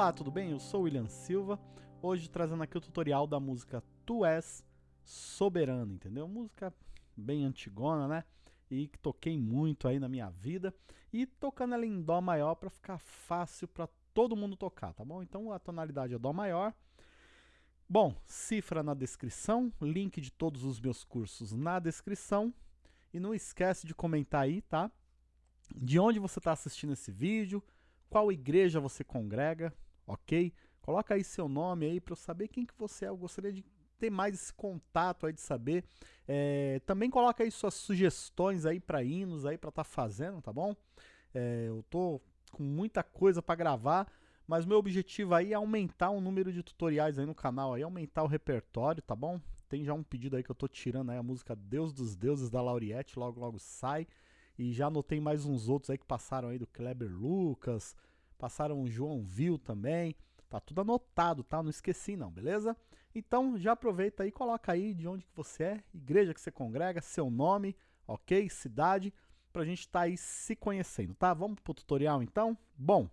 Olá, tudo bem? Eu sou o William Silva, hoje trazendo aqui o tutorial da música Tu És Soberano, entendeu? Música bem antigona, né? E que toquei muito aí na minha vida e tocando ela em Dó maior para ficar fácil para todo mundo tocar, tá bom? Então a tonalidade é Dó maior. Bom, cifra na descrição, link de todos os meus cursos na descrição. E não esquece de comentar aí, tá? De onde você está assistindo esse vídeo, qual igreja você congrega, ok? Coloca aí seu nome aí para eu saber quem que você é. Eu gostaria de ter mais esse contato aí de saber. É, também coloca aí suas sugestões aí para hinos aí para estar tá fazendo, tá bom? É, eu tô com muita coisa para gravar, mas meu objetivo aí é aumentar o número de tutoriais aí no canal, aí aumentar o repertório, tá bom? Tem já um pedido aí que eu tô tirando aí a música Deus dos Deuses da Lauriette, logo logo sai. E já anotei mais uns outros aí que passaram aí do Kleber Lucas, passaram o João Vil também. Tá tudo anotado, tá? Não esqueci não, beleza? Então já aproveita aí, coloca aí de onde que você é, igreja que você congrega, seu nome, ok? Cidade, pra gente estar tá aí se conhecendo, tá? Vamos pro tutorial então? Bom,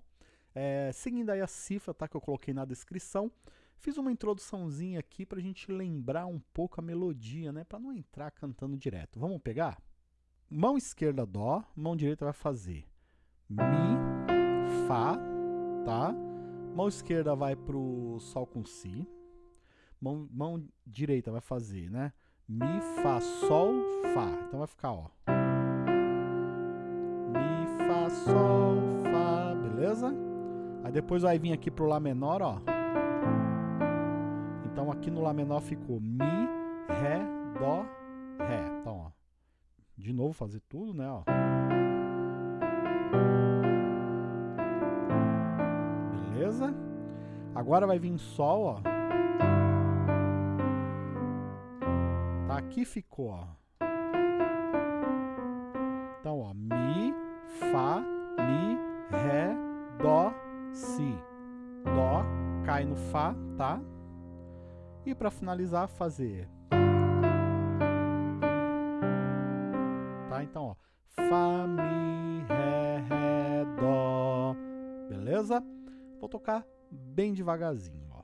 é, seguindo aí a cifra, tá? Que eu coloquei na descrição, fiz uma introduçãozinha aqui pra gente lembrar um pouco a melodia, né? Pra não entrar cantando direto. Vamos pegar? Mão esquerda Dó, mão direita vai fazer Mi, Fá, tá? Mão esquerda vai pro Sol com Si. Mão, mão direita vai fazer, né? Mi, Fá, Sol, Fá. Então vai ficar, ó. Mi, Fá, Sol, Fá, beleza? Aí depois vai vir aqui pro Lá menor, ó. Então aqui no Lá menor ficou Mi, Ré, Dó, Ré. Então, ó de novo fazer tudo, né? Ó. Beleza? Agora vai vir Sol, ó. Tá, aqui ficou, ó. Então, ó, Mi, Fá, Mi, Ré, Dó, Si. Dó, cai no Fá, tá? E para finalizar, fazer tocar bem devagarzinho, ó.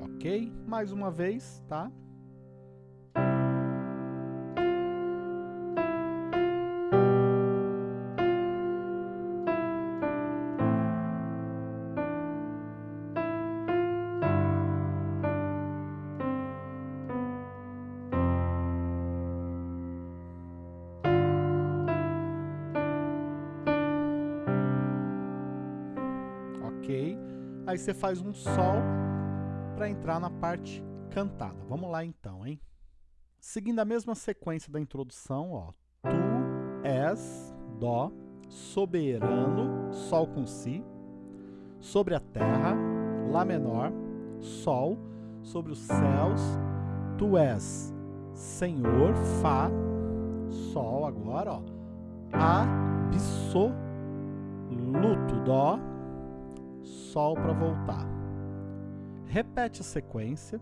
ok? Mais uma vez, tá? Aí você faz um sol para entrar na parte cantada. Vamos lá então, hein? Seguindo a mesma sequência da introdução, ó. Tu és, Dó, soberano, Sol com Si, sobre a terra, Lá menor, Sol, sobre os céus, Tu és Senhor, Fá, Sol agora, ó. Absoluto, Dó, Sol para voltar. Repete a sequência,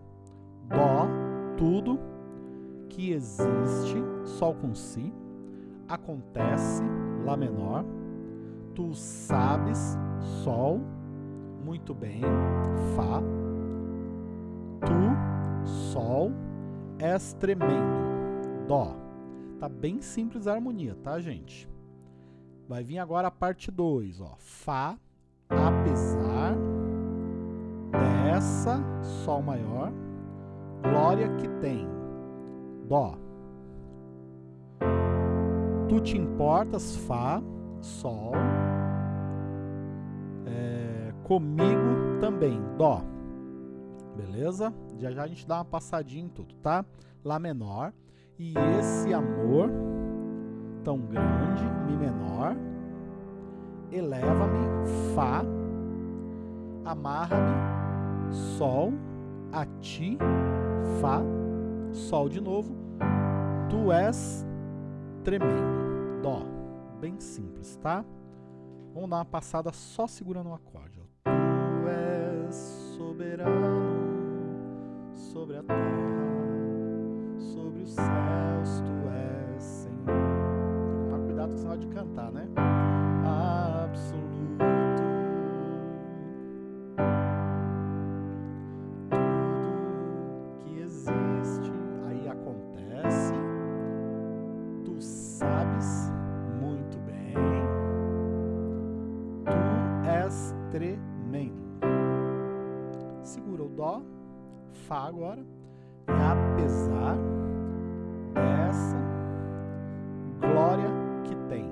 Dó, tudo que existe, Sol com Si, acontece, Lá menor, tu sabes, Sol, muito bem, Fá, tu, Sol, és tremendo, Dó. Tá bem simples a harmonia, tá, gente? Vai vir agora a parte 2, ó. Fá, essa, Sol maior, glória que tem, Dó. Tu te importas, Fá, Sol, é, comigo também, Dó. Beleza? Já já a gente dá uma passadinha em tudo, tá? Lá menor. E esse amor tão grande, Mi menor, eleva-me, Fá, amarra-me, Sol, a ti, Fá, Sol de novo. Tu és tremendo. Dó. Bem simples, tá? Vamos dar uma passada só segurando o acorde. Ó. Tu és soberano sobre a terra, sobre os céus, tu és Senhor. Tem que tomar cuidado com o sinal de cantar, né? Tremendo. Segura o Dó, Fá agora. E apesar dessa glória que tem,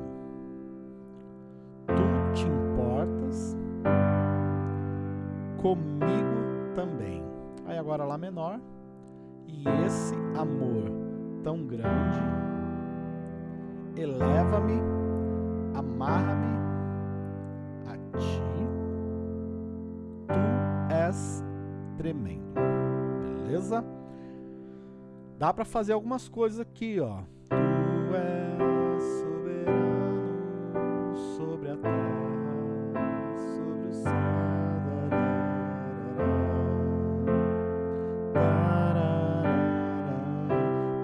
tu te importas comigo também. Aí agora Lá menor. E esse amor tão grande eleva-me, amarra-me a ti. Tremendo. Beleza? Dá para fazer algumas coisas aqui, ó. Tu és soberano sobre a terra, sobre o céu.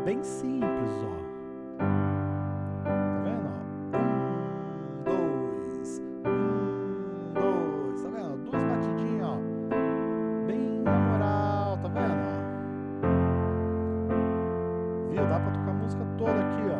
Bem simples, ó. Dá pra tocar música toda aqui, ó.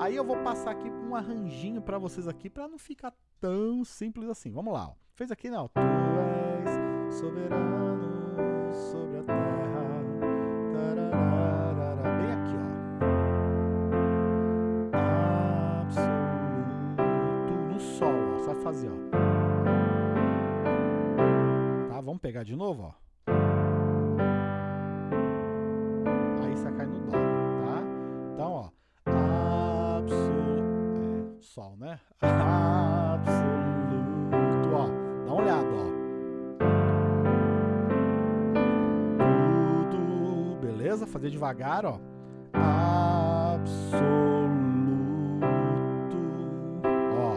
Aí eu vou passar aqui um arranjinho pra vocês aqui pra não ficar tão simples assim. Vamos lá, ó. Fez aqui, não? Tu és soberano sobre a terra. Tararara. Bem aqui, ó absoluto no sol, ó. Vai fazer, ó. Tá? Vamos pegar de novo, ó. Sol, né? Absoluto, ó. Dá uma olhada, ó. Tudo, beleza? Fazer devagar, ó. Absoluto. Ó.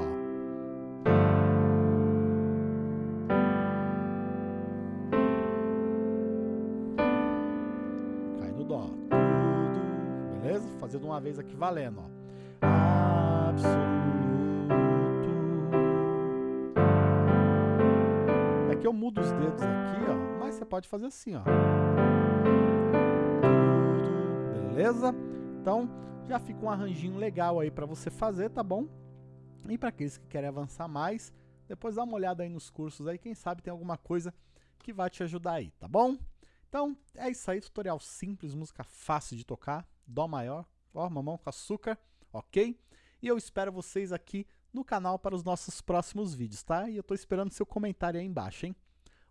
Cai no dó. Tudo, beleza? Fazer de uma vez aqui valendo, ó. Absoluto. É que eu mudo os dedos aqui, ó, mas você pode fazer assim, ó. Beleza? Então, já fica um arranjinho legal aí para você fazer, tá bom? E para aqueles que querem avançar mais, depois dá uma olhada aí nos cursos aí, quem sabe tem alguma coisa que vai te ajudar aí, tá bom? Então, é isso aí, tutorial simples, música fácil de tocar, dó maior, ó, mamão com açúcar, ok? E eu espero vocês aqui no canal para os nossos próximos vídeos, tá? E eu tô esperando seu comentário aí embaixo, hein?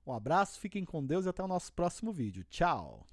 Um abraço, fiquem com Deus e até o nosso próximo vídeo. Tchau!